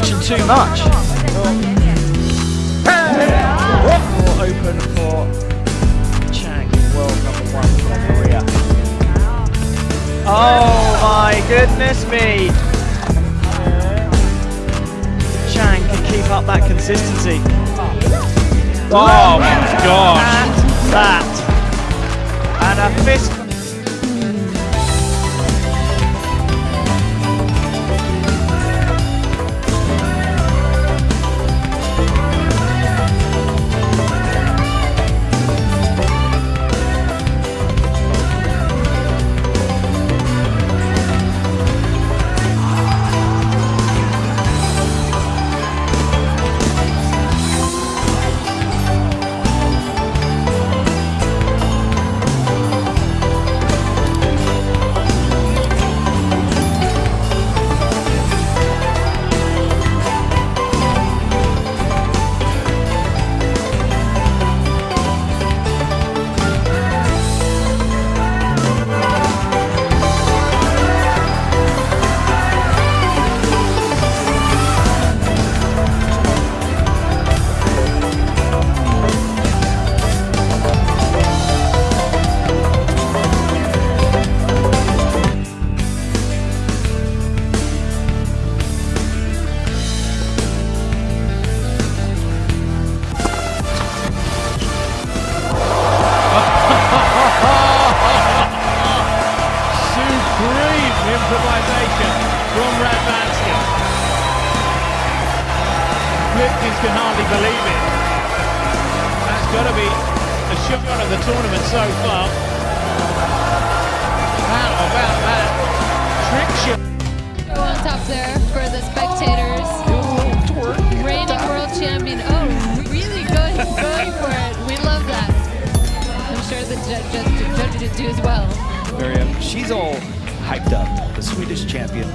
distraction too much. Open for Chang in world number one from Korea. Oh my goodness me! Chang can keep up that consistency. Oh my gosh. And that. And a fist Supreme improvisation from Radvansky. Flipkins can hardly believe it. That's got to be a shot of the tournament so far. How about that trick shot? On top there for the spectators. Reigning world champion. Oh, really going, going for it. We love that. I'm sure the ju- ju- judges do as well. Miriam, um, she's all hyped up, the Swedish champion.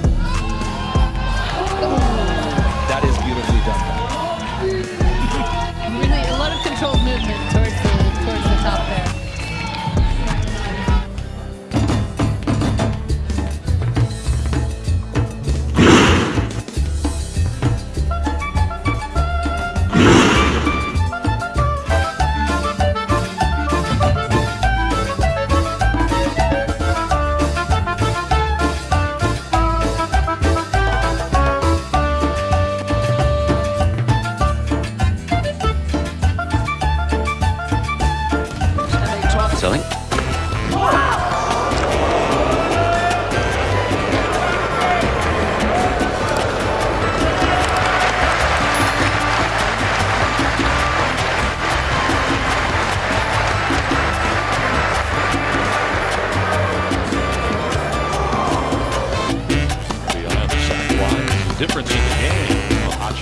That is beautifully done. Really, a lot of controlled movement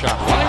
shot.